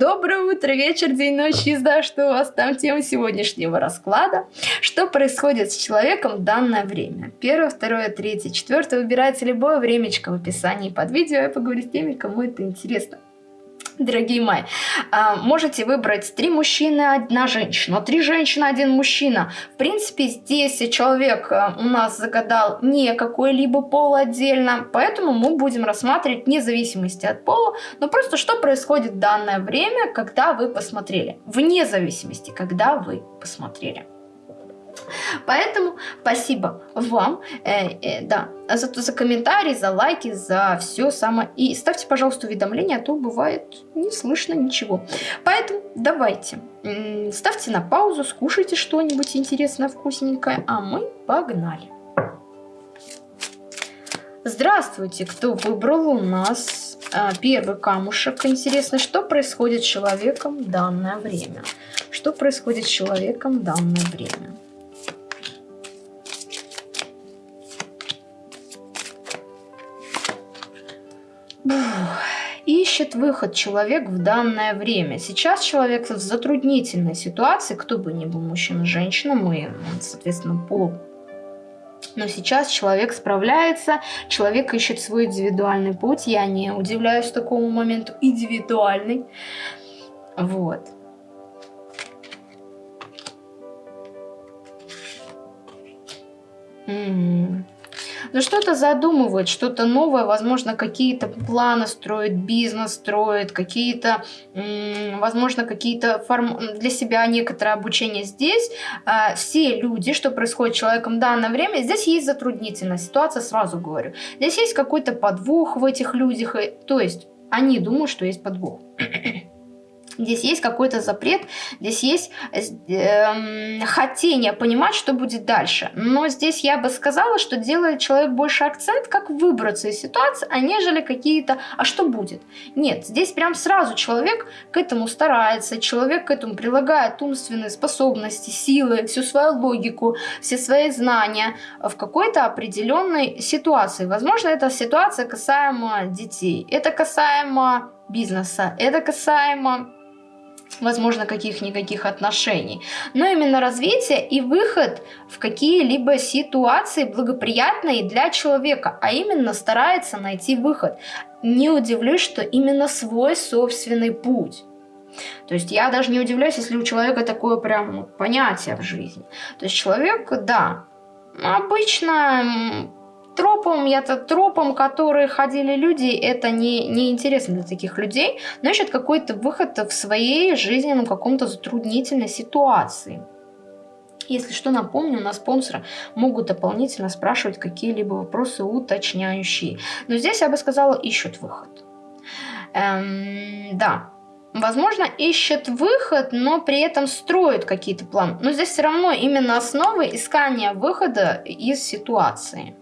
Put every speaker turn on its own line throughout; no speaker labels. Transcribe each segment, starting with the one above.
Доброе утро, вечер, день, ночь, езда, что у вас там тема сегодняшнего расклада. Что происходит с человеком в данное время? Первое, второе, третье, четвертое. Выбирайте любое времечко в описании под видео. Я поговорю с теми, кому это интересно дорогие мои, а, можете выбрать три мужчины, одна женщина, три женщины, один мужчина. В принципе, здесь человек а, у нас загадал не какой-либо пол отдельно, поэтому мы будем рассматривать вне зависимости от пола, но просто что происходит в данное время, когда вы посмотрели. Вне зависимости, когда вы посмотрели. Поэтому спасибо вам, э, э, да, за, за комментарии, за лайки, за все самое. И ставьте, пожалуйста, уведомления, а то бывает не слышно ничего. Поэтому давайте, ставьте на паузу, скушайте что-нибудь интересное, вкусненькое, а мы погнали. Здравствуйте, кто выбрал у нас а, первый камушек. Интересно, что происходит с человеком в данное время? Что происходит с человеком в данное время? Ищет выход человек в данное время. Сейчас человек в затруднительной ситуации, кто бы ни был, мужчина, женщина, мы, соответственно, пол. Но сейчас человек справляется, человек ищет свой индивидуальный путь. Я не удивляюсь такому моменту. Индивидуальный. Вот. М но что-то задумывает, что-то новое, возможно, какие-то планы строит, бизнес строит, какие-то, возможно, какие-то форм... для себя некоторое обучение здесь. А, все люди, что происходит с человеком в данное время, здесь есть затруднительная ситуация, сразу говорю. Здесь есть какой-то подвох в этих людях, то есть они думают, что есть подвох. Здесь есть какой-то запрет, здесь есть э, хотение понимать, что будет дальше. Но здесь я бы сказала, что делает человек больше акцент, как выбраться из ситуации, а нежели какие-то «а что будет?». Нет, здесь прям сразу человек к этому старается, человек к этому прилагает умственные способности, силы, всю свою логику, все свои знания в какой-то определенной ситуации. Возможно, эта ситуация касаемо детей, это касаемо бизнеса, это касаемо возможно, каких-никаких отношений, но именно развитие и выход в какие-либо ситуации благоприятные для человека, а именно старается найти выход. Не удивлюсь, что именно свой собственный путь. То есть я даже не удивляюсь, если у человека такое прям понятие в жизни. То есть человек, да, обычно тропам, я-то тропам, которые ходили люди, это не, не интересно для таких людей, но ищут какой-то выход в своей жизненном каком-то затруднительной ситуации. Если что, напомню, на спонсора могут дополнительно спрашивать какие-либо вопросы уточняющие. Но здесь я бы сказала, ищут выход. Эм, да, возможно, ищет выход, но при этом строит какие-то планы. Но здесь все равно именно основы искания выхода из ситуации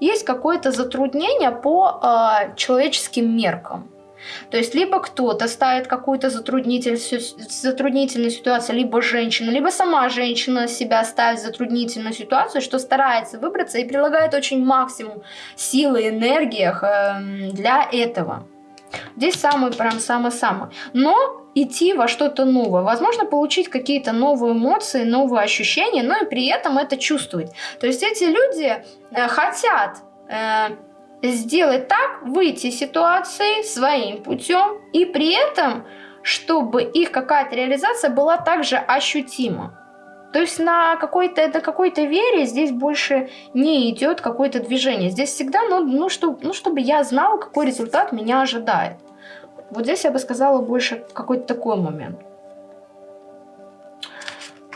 есть какое-то затруднение по э, человеческим меркам. То есть либо кто-то ставит какую-то затруднитель, затруднительную ситуацию, либо женщина, либо сама женщина себя ставит в затруднительную ситуацию, что старается выбраться и прилагает очень максимум силы, энергии э, для этого. Здесь самый прям самый-самый. Но идти во что-то новое. Возможно, получить какие-то новые эмоции, новые ощущения, но и при этом это чувствовать. То есть эти люди э, хотят э, сделать так, выйти из ситуации своим путем, и при этом, чтобы их какая-то реализация была также ощутима. То есть на какой-то на какой-то вере здесь больше не идет какое-то движение. Здесь всегда, ну, ну, что, ну, чтобы я знал, какой результат меня ожидает. Вот здесь я бы сказала больше какой-то такой момент.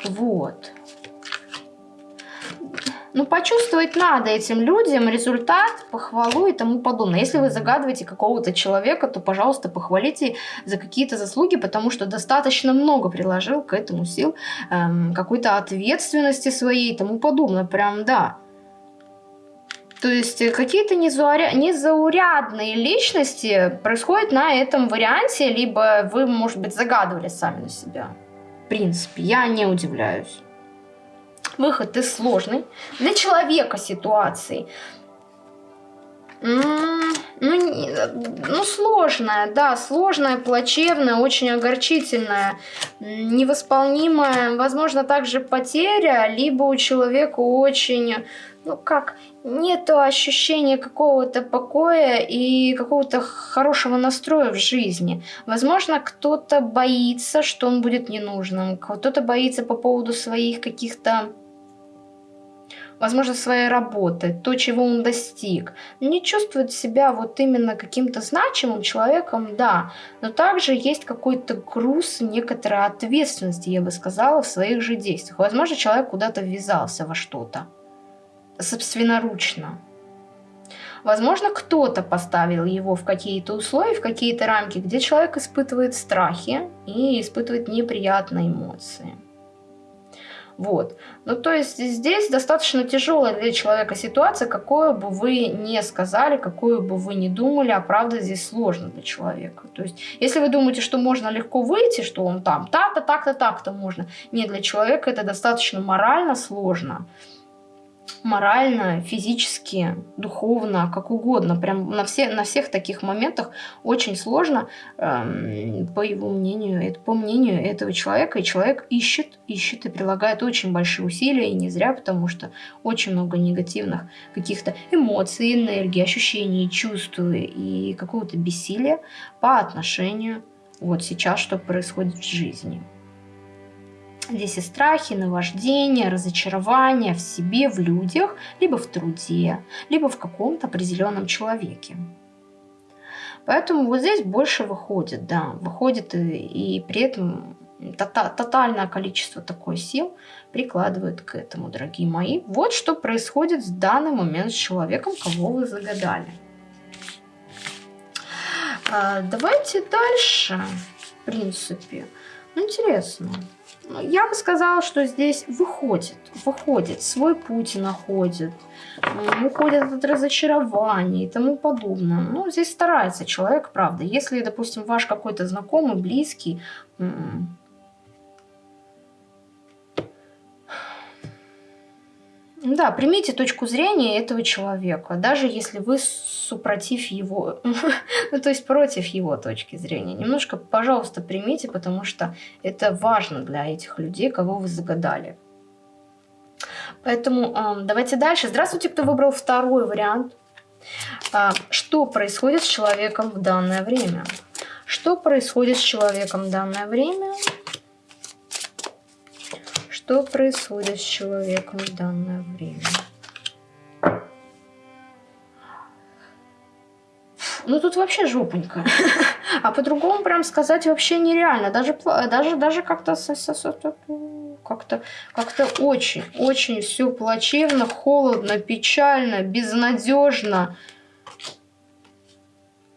Вот. Ну, почувствовать надо этим людям результат, похвалу и тому подобное. Если вы загадываете какого-то человека, то, пожалуйста, похвалите за какие-то заслуги, потому что достаточно много приложил к этому сил, эм, какой-то ответственности своей и тому подобное. Прям, да. То есть э, какие-то незаурядные личности происходят на этом варианте, либо вы, может быть, загадывали сами на себя. В принципе, я не удивляюсь. Выход из сложной для человека ситуации. М -м ну, ну, сложная, да, сложная, плачевная, очень огорчительная, невосполнимая, возможно, также потеря, либо у человека очень, ну как, нету ощущения какого-то покоя и какого-то хорошего настроя в жизни. Возможно, кто-то боится, что он будет ненужным, кто-то боится по поводу своих каких-то возможно, своей работы, то, чего он достиг. Не чувствует себя вот именно каким-то значимым человеком, да, но также есть какой-то груз, некоторая ответственность, я бы сказала, в своих же действиях. Возможно, человек куда-то ввязался во что-то собственноручно. Возможно, кто-то поставил его в какие-то условия, в какие-то рамки, где человек испытывает страхи и испытывает неприятные эмоции. Вот. Ну, то есть здесь достаточно тяжелая для человека ситуация, какую бы вы не сказали, какую бы вы не думали, а правда здесь сложно для человека. То есть, если вы думаете, что можно легко выйти, что он там так-то, так-то, так-то можно, нет, для человека это достаточно морально сложно морально, физически, духовно, как угодно. Прям на, все, на всех таких моментах очень сложно, эм, по его мнению, это, по мнению этого человека. И человек ищет, ищет и прилагает очень большие усилия, и не зря, потому что очень много негативных каких-то эмоций, энергии, ощущений, чувств и какого-то бессилия по отношению вот сейчас, что происходит в жизни. Здесь и страхи, наваждения, разочарования в себе, в людях, либо в труде, либо в каком-то определенном человеке. Поэтому вот здесь больше выходит, да, выходит и, и при этом тотальное количество такой сил прикладывают к этому, дорогие мои. Вот что происходит в данный момент с человеком, кого вы загадали. А, давайте дальше, в принципе. Ну, интересно. Я бы сказала, что здесь выходит, выходит, свой путь находит, уходит от разочарований и тому подобное. Ну, здесь старается человек, правда. Если, допустим, ваш какой-то знакомый, близкий, Да, примите точку зрения этого человека, даже если вы супротив его, ну то есть против его точки зрения. Немножко, пожалуйста, примите, потому что это важно для этих людей, кого вы загадали. Поэтому э, давайте дальше. Здравствуйте, кто выбрал второй вариант. Э, что происходит с человеком в данное время? Что происходит с человеком в данное время? Что происходит с человеком в данное время? Ну тут вообще жопонька. А по-другому прям сказать вообще нереально. Даже, даже, даже как-то как-то как-то очень, очень все плачевно, холодно, печально, безнадежно,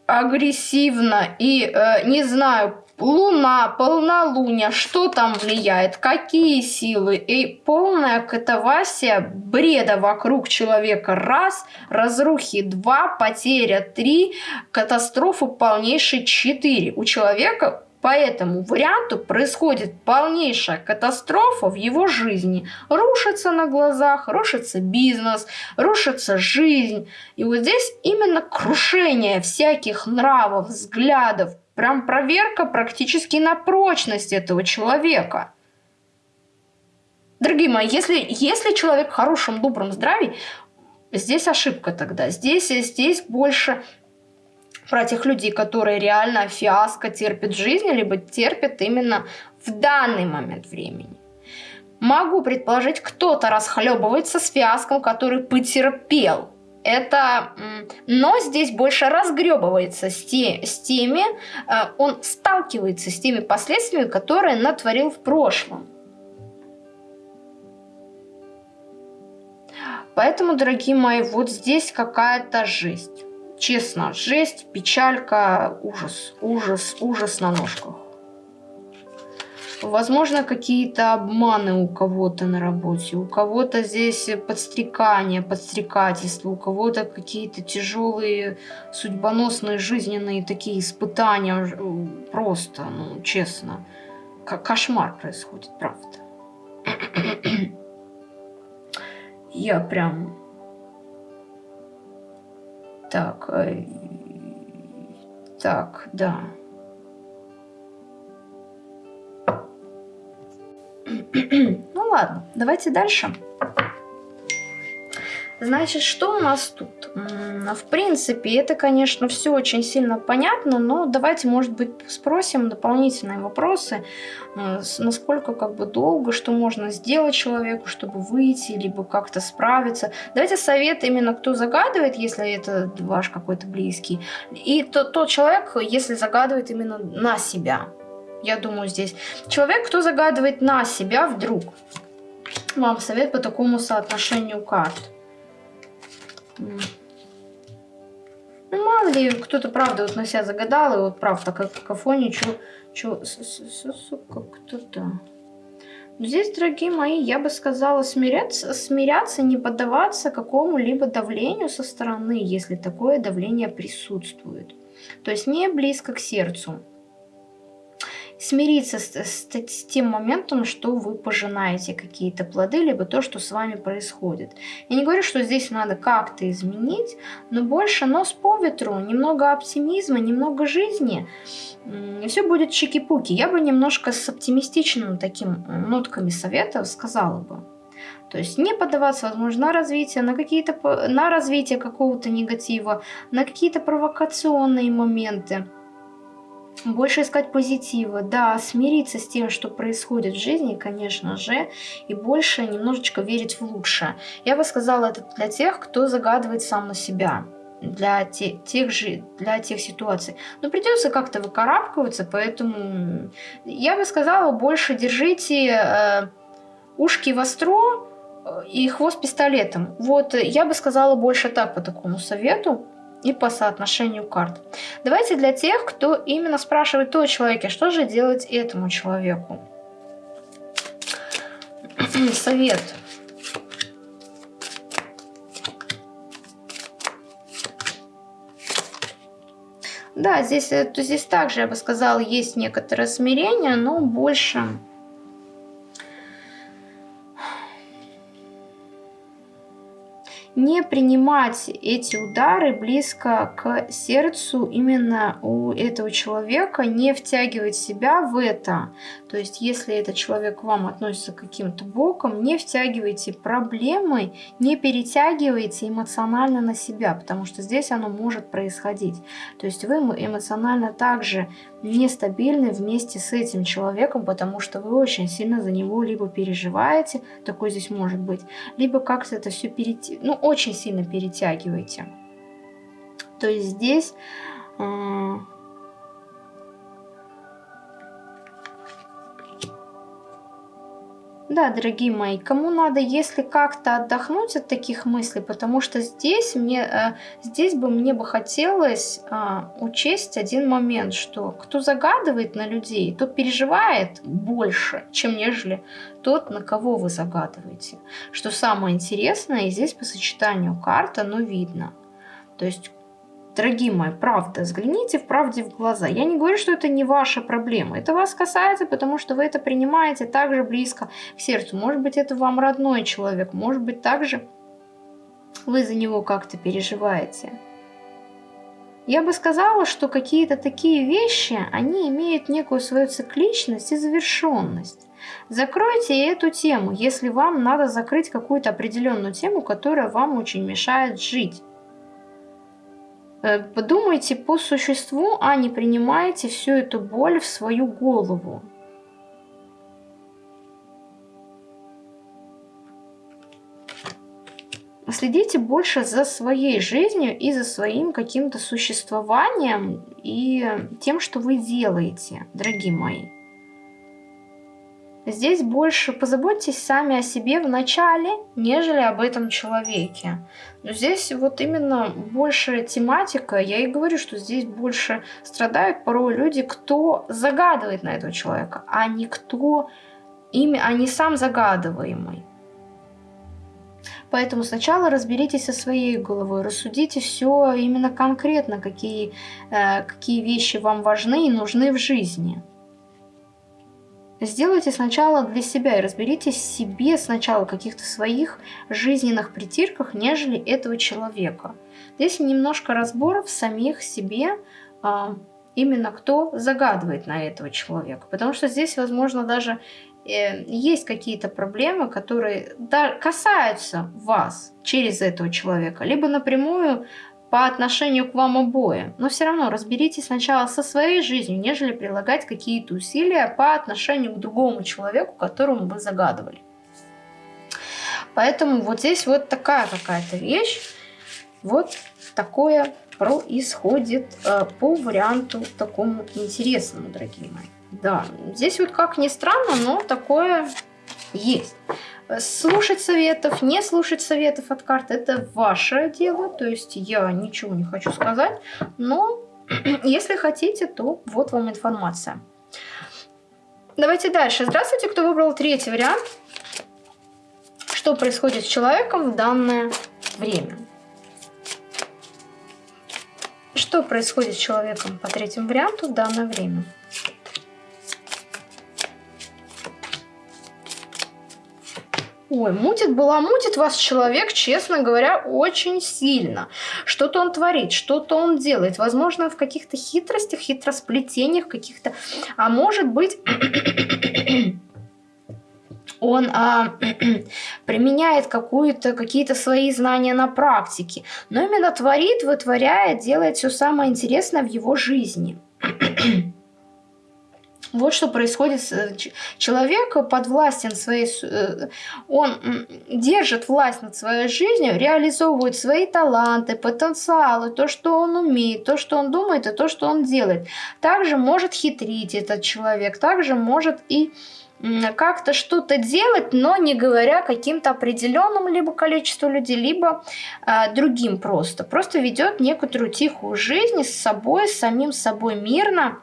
агрессивно и э, не знаю, Луна, полнолуние, что там влияет, какие силы и полная катавасия бреда вокруг человека. Раз, разрухи два, потеря три, катастрофа полнейшей четыре. У человека по этому варианту происходит полнейшая катастрофа в его жизни. Рушится на глазах, рушится бизнес, рушится жизнь. И вот здесь именно крушение всяких нравов, взглядов, Прям проверка практически на прочность этого человека. Дорогие мои, если, если человек в хорошем, добром здравии, здесь ошибка тогда. Здесь, здесь больше про тех людей, которые реально фиаско терпят в жизни, либо терпят именно в данный момент времени. Могу предположить, кто-то расхлебывается с фиаском, который потерпел это, но здесь больше разгребывается с, те, с теми, э, он сталкивается с теми последствиями, которые натворил в прошлом. Поэтому, дорогие мои, вот здесь какая-то жесть. Честно, жесть, печалька, ужас, ужас, ужас на ножках. Возможно, какие-то обманы у кого-то на работе, у кого-то здесь подстрекание, подстрекательство, у кого-то какие-то тяжелые судьбоносные жизненные такие испытания. Просто, ну, честно, кошмар происходит, правда. Я прям... Так, э, так, да. ну ладно, давайте дальше. Значит, что у нас тут? В принципе, это, конечно, все очень сильно понятно, но давайте, может быть, спросим дополнительные вопросы, э, насколько как бы долго, что можно сделать человеку, чтобы выйти, либо как-то справиться. Давайте совет именно, кто загадывает, если это ваш какой-то близкий, и тот, тот человек, если загадывает именно на себя. Я думаю, здесь человек, кто загадывает на себя вдруг. Вам совет по такому соотношению карт. Ну, мало ли, кто-то, правда, вот на себя загадал, и вот, правда, как какофония, чё, чё, сука, кто-то... Здесь, дорогие мои, я бы сказала смиряться, смиряться, не поддаваться какому-либо давлению со стороны, если такое давление присутствует. То есть не близко к сердцу смириться с, с, с тем моментом, что вы пожинаете какие-то плоды, либо то, что с вами происходит. Я не говорю, что здесь надо как-то изменить, но больше нос по ветру, немного оптимизма, немного жизни, и все будет чики-пуки. Я бы немножко с оптимистичным таким нотками советов сказала бы. То есть не поддаваться, возможно, на развитие, на какие-то на развитие какого-то негатива, на какие-то провокационные моменты больше искать позитива, да, смириться с тем, что происходит в жизни, конечно же, и больше немножечко верить в лучшее. Я бы сказала это для тех, кто загадывает сам на себя для те, тех же для тех ситуаций. Но придется как-то выкарабкиваться, поэтому я бы сказала, больше держите э, ушки востро э, и хвост пистолетом. Вот я бы сказала больше так по такому совету и по соотношению карт. Давайте для тех, кто именно спрашивает о человеке, что же делать этому человеку. Совет. Да, здесь, э, то здесь также, я бы сказала, есть некоторое смирение, но больше не принимать эти удары близко к сердцу именно у этого человека, не втягивать себя в это. То есть, если этот человек к вам относится каким-то боком, не втягивайте проблемы, не перетягивайте эмоционально на себя, потому что здесь оно может происходить. То есть, вы эмоционально также нестабильны вместе с этим человеком, потому что вы очень сильно за него либо переживаете, такой здесь может быть, либо как-то это все перейти, ну, очень сильно перетягиваете. То есть здесь... Да, дорогие мои, кому надо, если как-то отдохнуть от таких мыслей, потому что здесь, мне, э, здесь бы мне бы хотелось а, учесть один момент, что кто загадывает на людей, тот переживает больше, чем нежели тот, на кого вы загадываете. Что самое интересное, и здесь по сочетанию карт оно видно. То есть Дорогие мои, правда, взгляните в правде в глаза. Я не говорю, что это не ваша проблема. Это вас касается, потому что вы это принимаете так же близко к сердцу. Может быть, это вам родной человек. Может быть, также вы за него как-то переживаете. Я бы сказала, что какие-то такие вещи, они имеют некую свою цикличность и завершенность. Закройте эту тему, если вам надо закрыть какую-то определенную тему, которая вам очень мешает жить. Э, подумайте по существу, а не принимайте всю эту боль в свою голову. Следите больше за своей жизнью и за своим каким-то существованием и тем, что вы делаете, дорогие мои. Здесь больше позаботьтесь сами о себе в начале, нежели об этом человеке. Но здесь вот именно больше тематика, я и говорю, что здесь больше страдают порой люди, кто загадывает на этого человека, а не кто ими, а не сам загадываемый. Поэтому сначала разберитесь со своей головой, рассудите все именно конкретно, какие, э, какие вещи вам важны и нужны в жизни. Сделайте сначала для себя и разберитесь в себе сначала каких-то своих жизненных притирках, нежели этого человека. Здесь немножко разборов в самих себе, а, именно кто загадывает на этого человека. Потому что здесь, возможно, даже э, есть какие-то проблемы, которые касаются вас через этого человека, либо напрямую по отношению к вам обоим. Но все равно разберитесь сначала со своей жизнью, нежели прилагать какие-то усилия по отношению к другому человеку, которому вы загадывали. Поэтому вот здесь вот такая какая-то вещь. Вот такое происходит э, по варианту такому интересному, дорогие мои. Да, здесь вот как ни странно, но такое есть. Слушать советов, не слушать советов от карт – это ваше дело. То есть я ничего не хочу сказать. Но если хотите, то вот вам информация. Давайте дальше. Здравствуйте, кто выбрал третий вариант. Что происходит с человеком в данное время? Что происходит с человеком по третьему варианту в данное время? Ой, мутит, была мутит вас человек, честно говоря, очень сильно. Что-то он творит, что-то он делает. Возможно, в каких-то хитростях, хитросплетениях каких-то. А может быть, он а, применяет какие-то свои знания на практике. Но именно творит, вытворяет, делает все самое интересное в его жизни. Вот что происходит э, человеком подвластен своей, э, он держит власть над своей жизнью, реализовывает свои таланты, потенциалы, то, что он умеет, то, что он думает и то, что он делает. Также может хитрить этот человек, также может и как-то что-то делать, но не говоря каким-то определенным либо количеству людей, либо э, другим просто. Просто ведет некоторую тихую жизнь с собой, с самим собой мирно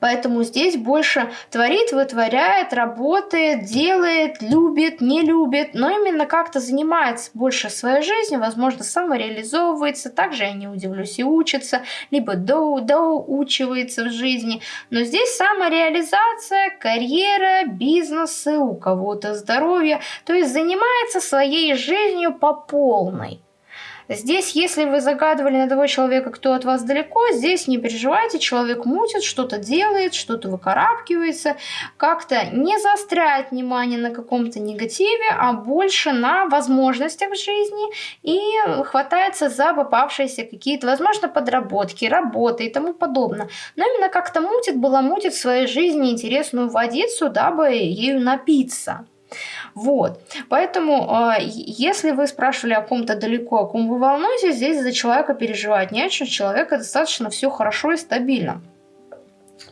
Поэтому здесь больше творит, вытворяет, работает, делает, любит, не любит, но именно как-то занимается больше своей жизнью, возможно, самореализовывается, также я не удивлюсь и учится, либо до, доучивается в жизни. Но здесь самореализация, карьера, бизнесы, у кого-то здоровье, то есть занимается своей жизнью по полной. Здесь, если вы загадывали на того человека, кто от вас далеко, здесь не переживайте, человек мутит, что-то делает, что-то выкарабкивается, как-то не заостряет внимание на каком-то негативе, а больше на возможностях в жизни и хватается за попавшиеся какие-то, возможно, подработки, работы и тому подобное. Но именно как-то мутит, была мутит в своей жизни интересную водицу, дабы ею напиться. Вот. Поэтому, а, если вы спрашивали о ком-то далеко, о ком вы волнуетесь, здесь за человека переживать не о чем. Человека достаточно все хорошо и стабильно.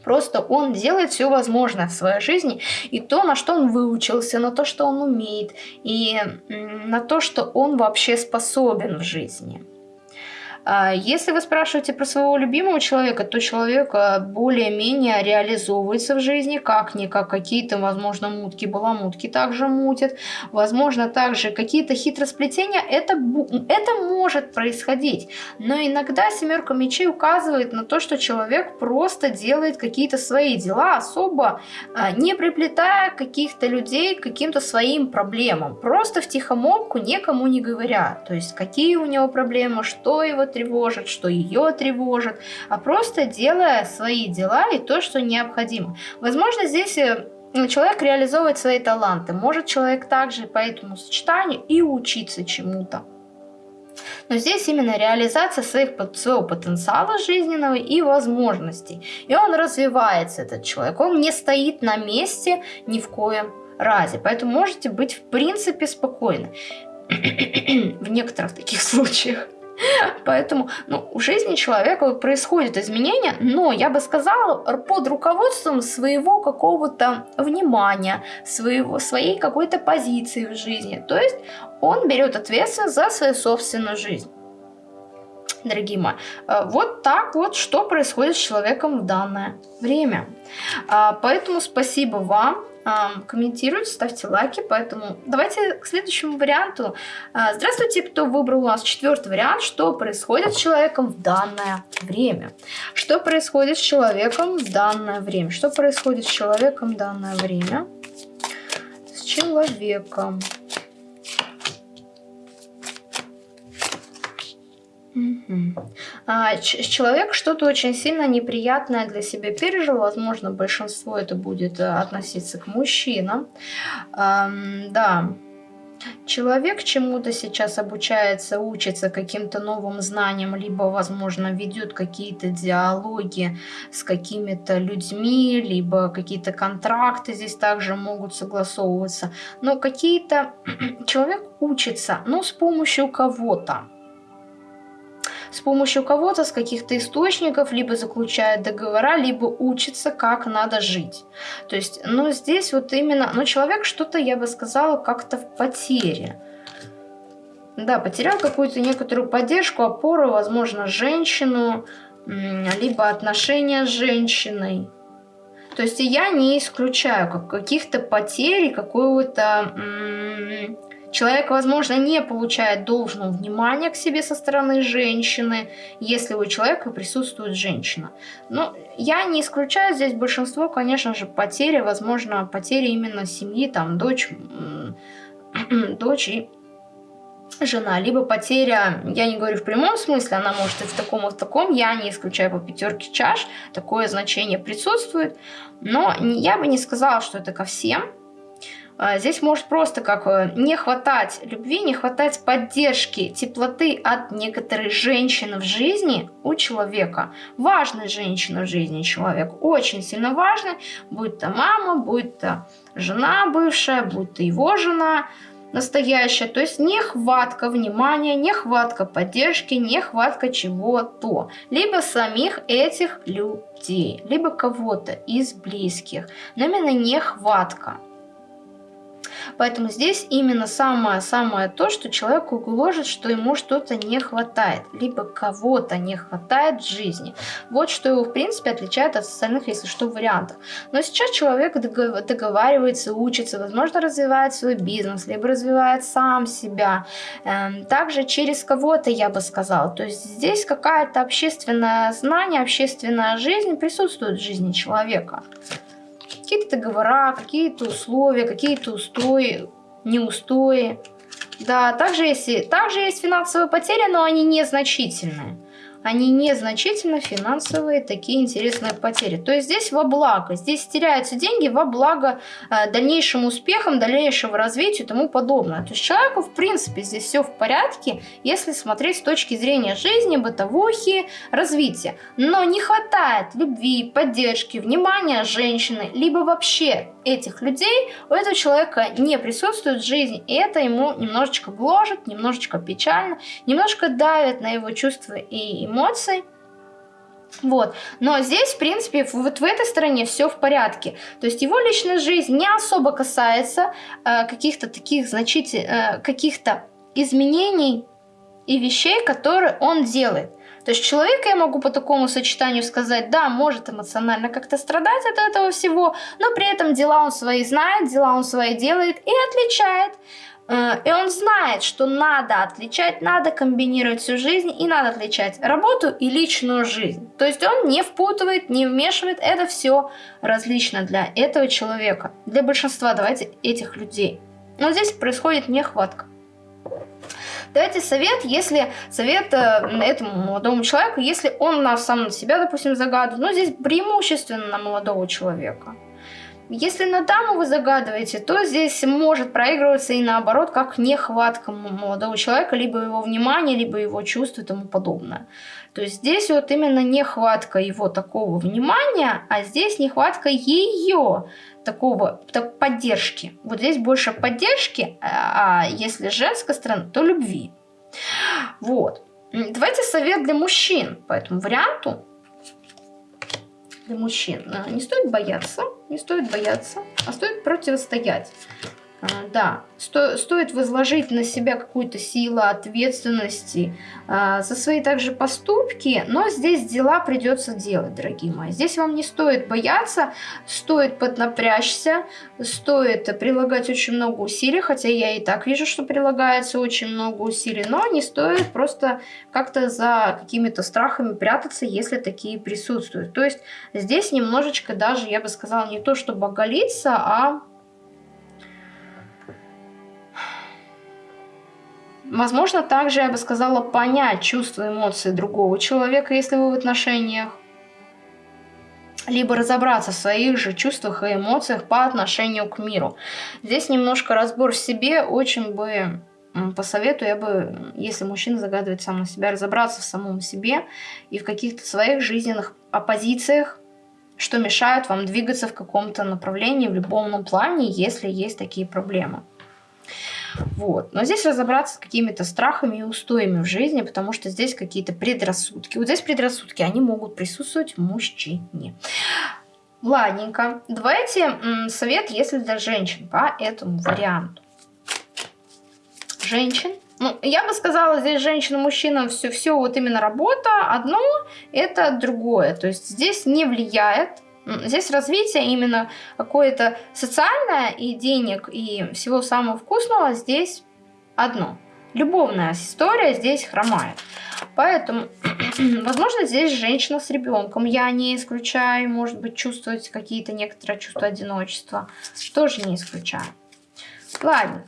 Просто он делает все возможное в своей жизни, и то, на что он выучился, на то, что он умеет, и на то, что он вообще способен в жизни. А если вы спрашиваете про своего любимого человека, то человек а, более-менее реализовывается в жизни, как-никак какие-то, возможно, мутки, баламутки также мутят, возможно, также какие-то хитросплетения, это, это может происходить. Но иногда семерка мечей указывает на то, что человек просто делает какие-то свои дела, особо а, не приплетая каких-то людей к каким-то своим проблемам, просто в тихомолку никому не говоря. То есть, какие у него проблемы, что его тревожит, что ее тревожит, а просто делая свои дела и то, что необходимо. Возможно, здесь э, человек реализовывает свои таланты. Может человек также по этому сочетанию и учиться чему-то. Но здесь именно реализация своих, своего потенциала жизненного и возможностей. И он развивается, этот человек. Он не стоит на месте ни в коем разе. Поэтому можете быть в принципе спокойны в некоторых таких случаях. Поэтому ну, в жизни человека происходят изменения, но я бы сказала, под руководством своего какого-то внимания, своего, своей какой-то позиции в жизни. То есть он берет ответственность за свою собственную жизнь. Дорогие мои, э, вот так вот, что происходит с человеком в данное время. А, поэтому спасибо вам комментируйте, ставьте лайки. Поэтому давайте к следующему варианту. А, здравствуйте, кто выбрал у нас четвертый вариант. Что происходит с человеком в данное время? Что происходит с человеком в данное время? Что происходит с человеком в данное время? С человеком. А, человек что-то очень сильно неприятное для себя пережил. Возможно, большинство это будет э, относиться к мужчинам. Да. Человек чему-то сейчас обучается, учится каким-то новым знаниям, либо, возможно, ведет какие-то диалоги с какими-то людьми, либо какие-то контракты здесь также могут согласовываться. Но какие-то... Человек учится, но с помощью кого-то с помощью кого-то, с каких-то источников, либо заключает договора, либо учится, как надо жить. То есть, ну, здесь вот именно, ну, человек что-то, я бы сказала, как-то в потере. Да, потерял какую-то некоторую поддержку, опору, возможно, женщину, либо отношения с женщиной. То есть я не исключаю как каких-то потерь, какого-то Человек, возможно, не получает должного внимания к себе со стороны женщины, если у человека присутствует женщина. Но я не исключаю здесь большинство, конечно же, потери, возможно, потери именно семьи, там, дочь, дочь и жена, либо потеря, я не говорю в прямом смысле, она может и в таком, и в таком, я не исключаю по пятерке чаш, такое значение присутствует, но я бы не сказала, что это ко всем, здесь может просто как э, не хватать любви, не хватать поддержки, теплоты от некоторой женщины в жизни у человека. Важная женщина в жизни человека, очень сильно важная, будь то мама, будь то жена бывшая, будь то его жена настоящая. То есть нехватка внимания, нехватка поддержки, нехватка чего-то. Либо самих этих людей, либо кого-то из близких. Но именно нехватка. Поэтому здесь именно самое-самое то, что человеку гложет, что ему что-то не хватает, либо кого-то не хватает в жизни. Вот что его, в принципе, отличает от остальных, если что, вариантов. Но сейчас человек договаривается, учится, возможно, развивает свой бизнес, либо развивает сам себя. Эм, также через кого-то, я бы сказала. То есть здесь какая-то общественное знание, общественная жизнь присутствует в жизни человека какие-то договора, какие-то условия, какие-то устои, неустои. Да, также есть, также есть финансовые потери, но они незначительные они незначительно финансовые такие интересные потери. То есть здесь во благо, здесь теряются деньги во благо э, дальнейшим успехам, дальнейшему развитию и тому подобное. То есть человеку в принципе здесь все в порядке, если смотреть с точки зрения жизни, бытовухи, развития. Но не хватает любви, поддержки, внимания женщины, либо вообще этих людей у этого человека не присутствует в жизни, и это ему немножечко гложет, немножечко печально, немножко давит на его чувства и эмоций. Вот. Но здесь, в принципе, вот в этой стороне все в порядке. То есть его личная жизнь не особо касается э, каких-то таких значительных, э, каких-то изменений и вещей, которые он делает. То есть человека я могу по такому сочетанию сказать, да, может эмоционально как-то страдать от этого всего, но при этом дела он свои знает, дела он свои делает и отличает. Э, и он знает, что надо отличать, надо комбинировать всю жизнь и надо отличать работу и личную жизнь. То есть он не впутывает, не вмешивает, это все различно для этого человека, для большинства, давайте, этих людей. Но здесь происходит нехватка. Дайте совет, если совет э, этому молодому человеку, если он на сам на себя, допустим, загадывает, ну, здесь преимущественно на молодого человека. Если на даму вы загадываете, то здесь может проигрываться и наоборот, как нехватка молодого человека, либо его внимания, либо его чувств и тому подобное. То есть здесь вот именно нехватка его такого внимания, а здесь нехватка ее такого так, поддержки. Вот здесь больше поддержки, а, а если женская сторона, то любви. Вот. Давайте совет для мужчин по этому варианту. Для мужчин. А, не стоит бояться, не стоит бояться, а стоит противостоять. А, да, сто, стоит возложить на себя какую-то силу ответственности а, за свои также поступки, но здесь дела придется делать, дорогие мои. Здесь вам не стоит бояться, стоит поднапрячься, стоит прилагать очень много усилий, хотя я и так вижу, что прилагается очень много усилий, но не стоит просто как-то за какими-то страхами прятаться, если такие присутствуют. То есть здесь немножечко даже, я бы сказала, не то чтобы оголиться, а Возможно, также, я бы сказала, понять чувства, эмоции другого человека, если вы в отношениях. Либо разобраться в своих же чувствах и эмоциях по отношению к миру. Здесь немножко разбор в себе очень бы посоветую, я бы, если мужчина загадывает сам на себя, разобраться в самом себе и в каких-то своих жизненных оппозициях, что мешает вам двигаться в каком-то направлении, в любом плане, если есть такие проблемы. Вот. Но здесь разобраться с какими-то страхами и устоями в жизни, потому что здесь какие-то предрассудки. Вот здесь предрассудки, они могут присутствовать в мужчине. Ладненько. Давайте совет, если для женщин, по этому варианту женщин. Ну, я бы сказала, здесь женщина-мужчина, все, все вот именно работа, одно, это другое. То есть здесь не влияет Здесь развитие именно какое-то социальное и денег, и всего самого вкусного здесь одно. Любовная история здесь хромает. Поэтому, возможно, здесь женщина с ребенком. Я не исключаю, может быть, чувствовать какие-то некоторые чувства одиночества. Тоже не исключаю. Ладно.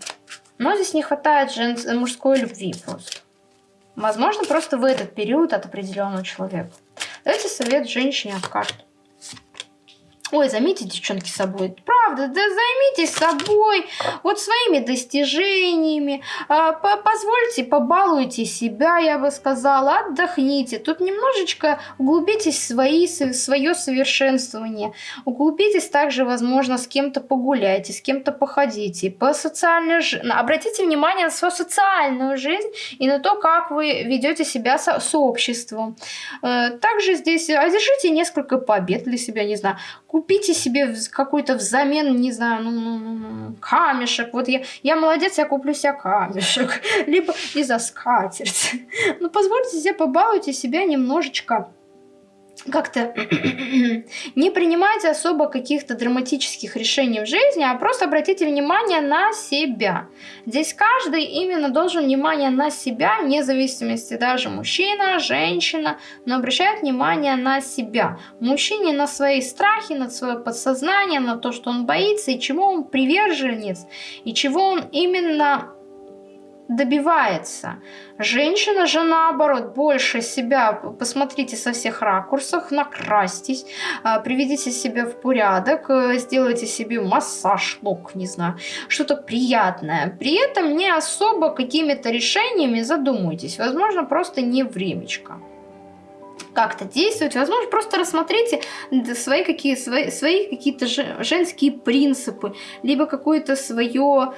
Но здесь не хватает жен... мужской любви просто. Возможно, просто в этот период от определенного человека. Давайте совет женщине от карт. Ой, займитесь, девчонки, собой. Правда, да займитесь собой, вот своими достижениями. А, позвольте, побалуйте себя, я бы сказала, отдохните. Тут немножечко углубитесь в свои, свое совершенствование. Углубитесь также, возможно, с кем-то погуляйте, с кем-то походите. По социальной жизни. Обратите внимание на свою социальную жизнь и на то, как вы ведете себя со, с обществом. Э, также здесь одержите несколько побед для себя, не знаю купите себе какой-то взамен, не знаю, ну, ну, ну, ну, камешек. Вот я, я молодец, я куплю себе камешек. Либо и за скатерть. Ну, позвольте себе, побалуйте себя немножечко как-то не принимайте особо каких-то драматических решений в жизни, а просто обратите внимание на себя. Здесь каждый именно должен внимание на себя, вне зависимости даже мужчина, женщина, но обращает внимание на себя. Мужчине на свои страхи, на свое подсознание, на то, что он боится и чего он приверженец, и чего он именно добивается. Женщина же наоборот больше себя, посмотрите со всех ракурсов, накрасьтесь, а, приведите себя в порядок, э, сделайте себе массаж ног, не знаю, что-то приятное. При этом не особо какими-то решениями задумайтесь, возможно просто не времечко как-то действовать. Возможно, просто рассмотрите свои, какие, свои, свои какие-то женские принципы, либо какое-то свое,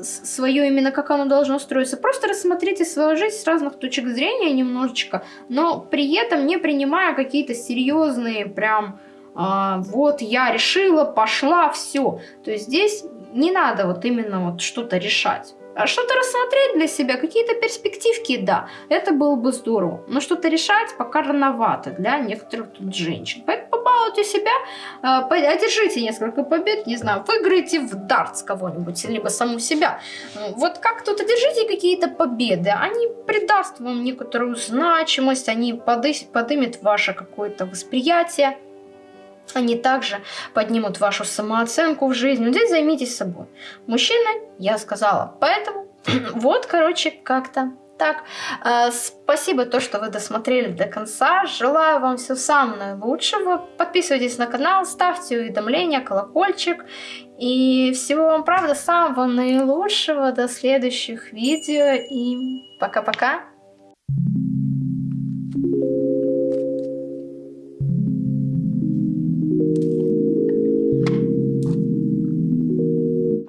свое именно, как оно должно строиться. Просто рассмотрите свою жизнь с разных точек зрения немножечко, но при этом не принимая какие-то серьезные прям а, вот я решила, пошла, все. То есть здесь не надо вот именно вот что-то решать. А что-то рассмотреть для себя, какие-то перспективки, да, это было бы здорово. Но что-то решать пока рановато для некоторых тут женщин. Поэтому побалуйте себя, а, одержите несколько побед, не знаю, выиграйте в дартс кого-нибудь, либо саму себя. Вот как тут одержите какие-то победы, они придаст вам некоторую значимость, они подымет ваше какое-то восприятие они также поднимут вашу самооценку в жизни. Но здесь займитесь собой. Мужчины, я сказала. Поэтому вот, короче, как-то так. Э, спасибо то, что вы досмотрели до конца. Желаю вам всего самого наилучшего. Подписывайтесь на канал, ставьте уведомления, колокольчик. И всего вам, правда, самого наилучшего. До следующих видео. И пока-пока. Thank you